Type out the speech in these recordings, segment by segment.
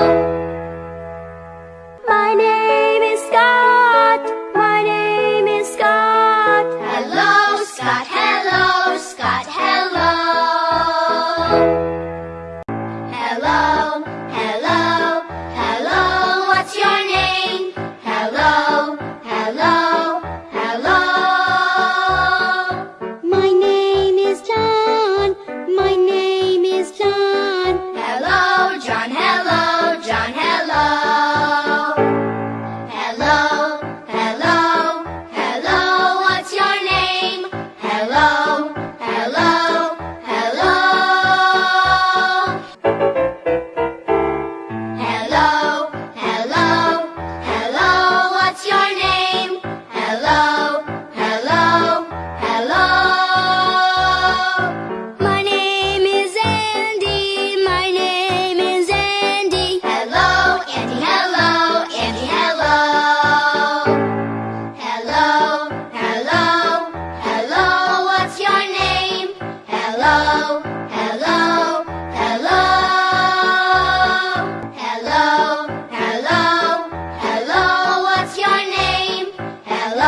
My name is Scott. My name is Scott. Hello, Scott. Hello, Scott. Hello. Hello.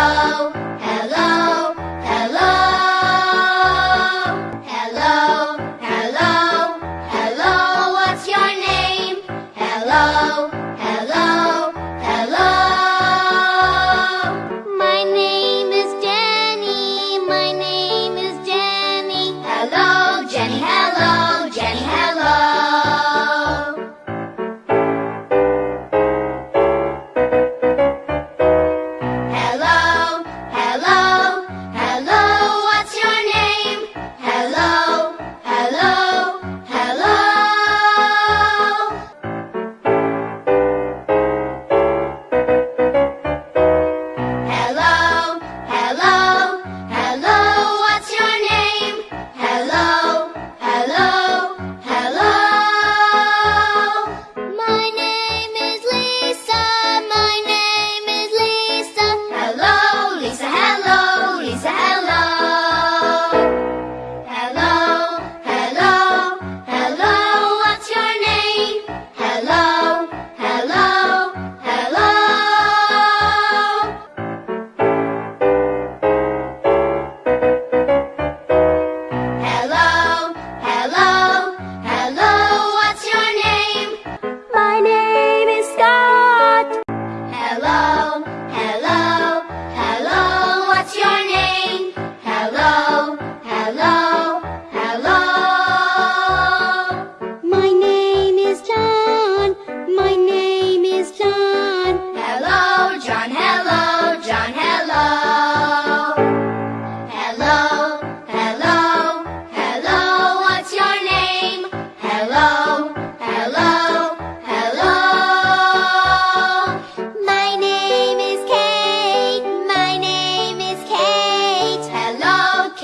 hello, hello.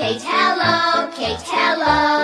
Kate, hello, Kate, hello.